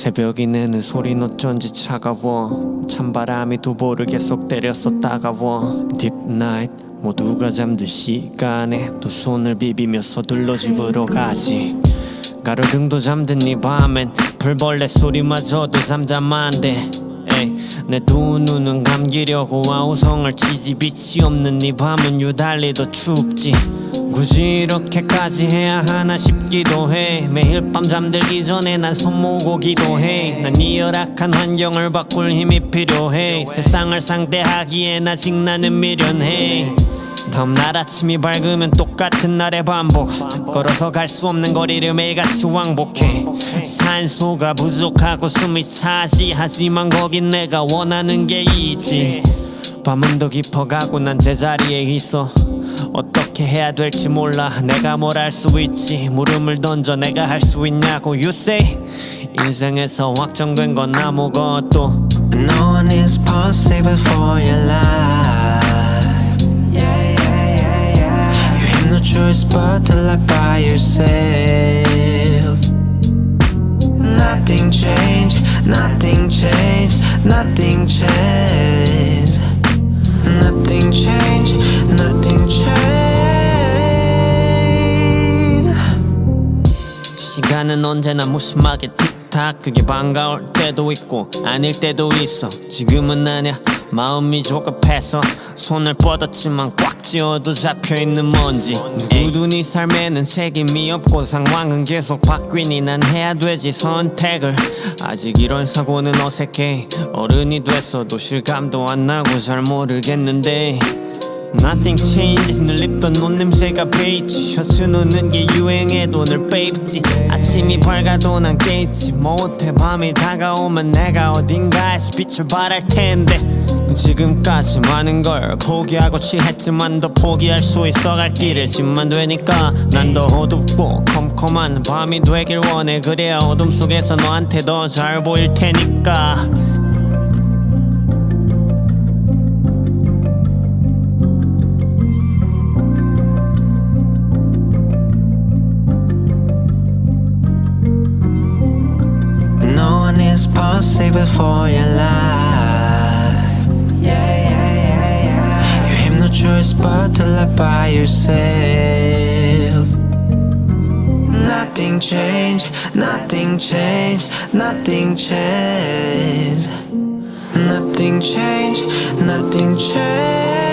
새벽이 내는 소린 어쩐지 차가워. 찬바람이 두 볼을 계속 때렸어 따가워. deep night 모두가 잠들 시간에 두 손을 비비며 서둘러 집으로 가지. 가로등도 잠든 이 밤엔 풀벌레 소리마저도 잠잠한데 내 두 눈은 감기려고 아우성을 치지. 빛이 없는 이 밤은 유달리 더 춥지. 굳이 이렇게까지 해야 하나 싶기도 해. 매일 밤 잠들기 전에 난 손 모고 기도 해. 난 이 열악한 환경을 바꿀 힘이 필요해. 세상을 상대하기엔 아직 나는 미련해 다음날 아침이 밝으면 똑같은 날의 반복. 걸어서 갈 수 없는 거리를 매일같이 왕복해. 산소가 부족하고 숨이 차지 하지만 거긴 내가 원하는 게 있지. 밤은 더 깊어가고 난 제자리에 있어. 어떻게 해야 될지 몰라. 내가 뭘 할 수 있지. 물음을 던져 내가 할 수 있냐고. You say 인생에서 확정된 건 아무것도. No one is possible for your life. But to live by yourself. Nothing changed, nothing changed, nothing changed. Nothing changed, nothing changed. 시간은 언제나 무심하게 틱탁 그게 반가울 때도 있고 아닐 때도 있어 지금은 아냐 마음이 조급해서 손을 뻗었지만 꽉 쥐어도 잡혀있는 먼지. 누구도 네 삶에는 책임이 없고 상황은 계속 바뀌니 난 해야 되지 선택을. 아직 이런 사고는 어색해. 어른이 돼서도 실감도 안 나고 잘 모르겠는데 Nothing changes 늘 입던 옷 냄새가 베이지. 셔츠 놓는 게 유행해도 늘 베입지. 아침이 밝아도 난 깨있지. 못해 밤이 다가오면 내가 어딘가에서 빛을 발할 텐데. 지금까지 많은 걸 포기하고 취했지만 더 포기할 수 있어 갈 길을 짐만 되니까 난 더 어둡고 컴컴한 밤이 되길 원해. 그래야 어둠 속에서 너한테 더 잘 보일 테니까 No one is possible for your life. You have no choice but to live by yourself. Nothing changed, nothing changed, nothing changed. Nothing changed, nothing changed.